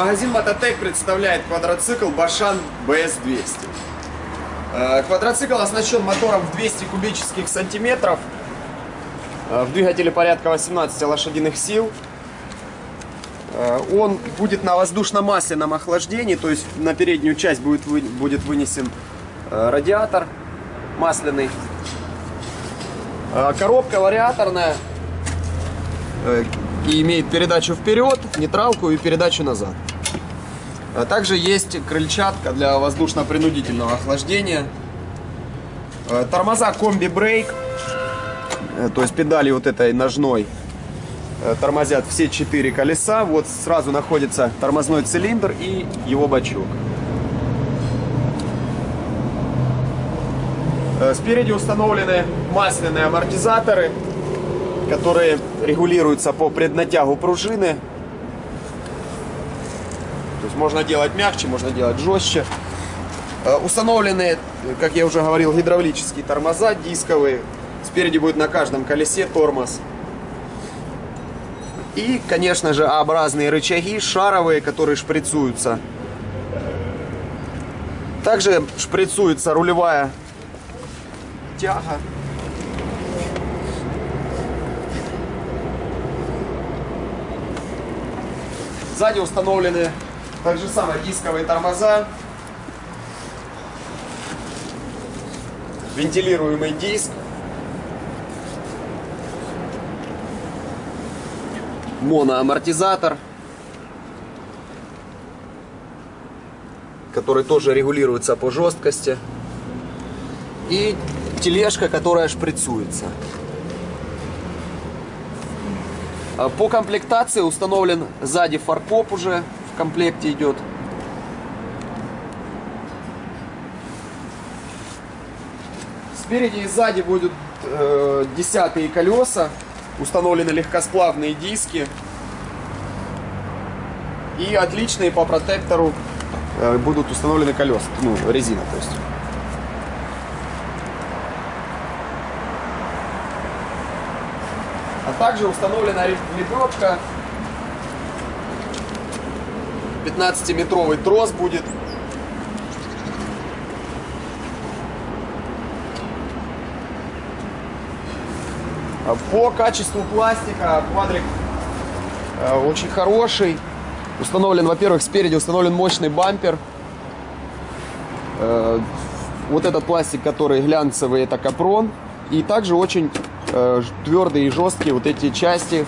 Магазин Мототек представляет квадроцикл Башан BS200. Э, Квадроцикл оснащен мотором в 200 кубических сантиметров. Э, В двигателе порядка 18 лошадиных сил. Э, Он будет на воздушно-масляном охлаждении, то есть на переднюю часть будет, вы- будет вынесен радиатор масляный. Коробка вариаторная и имеет передачу вперед, нейтралку и передачу назад. А также есть крыльчатка для воздушно-принудительного охлаждения. Э, Тормоза комби брейк, э, то есть педали вот этой ножной э, тормозят все четыре колеса. Вот сразу находится тормозной цилиндр и его бачок. Спереди установлены масляные амортизаторы, которые регулируются по преднатягу пружины. Есть можно делать мягче, можно делать жестче. Э, Установлены, как я уже говорил, гидравлические тормоза дисковые. Спереди будет на каждом колесе тормоз. И, конечно же, А-образные рычаги, шаровые, которые шприцуются. Также шприцуется рулевая тяга. Сзади установлены также самые дисковые тормоза. Вентилируемый диск. Моноамортизатор. Который тоже регулируется по жесткости. И тележка, которая шприцуется. По комплектации установлен сзади фаркоп уже комплекте идет. Спереди и сзади будут э, десятые колеса. Установлены легкосплавные диски. И отличные по протектору э, будут установлены колеса. Ну, резина, то есть. А также установлена лебедка. 15-метровый трос будет. А По качеству пластика квадрик э, очень хороший. Установлен, во-первых, спереди установлен мощный бампер. Э, Вот этот пластик, который глянцевый, это капрон. И также очень э, твердые и жесткие вот эти части,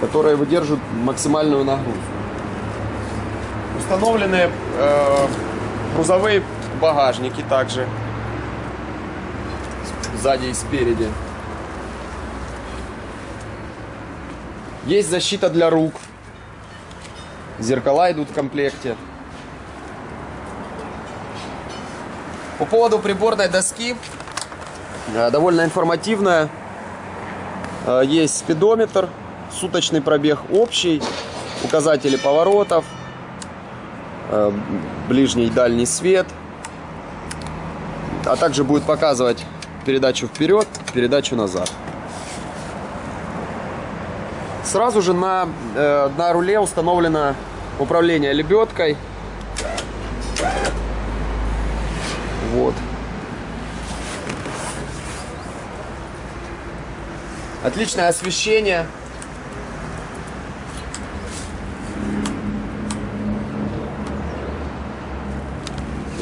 которые выдерживают максимальную нагрузку. Установлены э, грузовые багажники также сзади и спереди. Есть защита для рук. Зеркала идут в комплекте. По поводу приборной доски, э, довольно информативная. Э, Есть спидометр, суточный пробег общий, указатели поворотов, ближний и дальний свет, а также будет показывать передачу вперед, передачу назад. Сразу же на, э, на руле установлено управление лебедкой. Вот. Отличное освещение.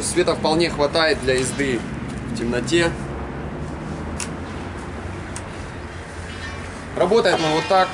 То есть света вполне хватает для езды в темноте. Работает он вот так.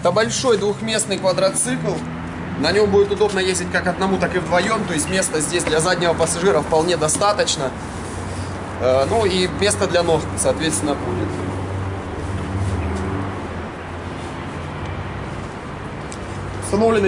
Это большой двухместный квадроцикл. На нем будет удобно ездить как одному, так и вдвоем. То есть места здесь для заднего пассажира вполне достаточно. Э, Ну и место для ног, соответственно, будет. Установлены